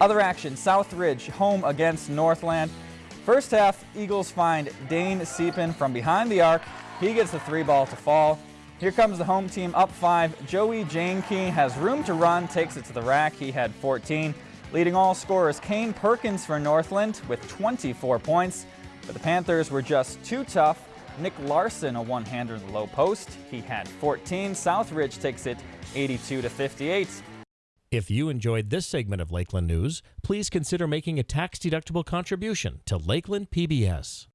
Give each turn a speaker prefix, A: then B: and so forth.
A: Other action, South Ridge home against Northland. First half, Eagles find Dane Seepin from behind the arc. He gets the three ball to fall. Here comes the home team up five. Joey Janke has room to run, takes it to the rack. He had 14. Leading all scorers, Kane Perkins for Northland with 24 points. But the Panthers were just too tough. Nick Larson, a one-hander in the low post. He had 14. Southridge takes it 82 to 58.
B: If you enjoyed this segment of Lakeland News, please consider making a tax-deductible contribution to Lakeland PBS.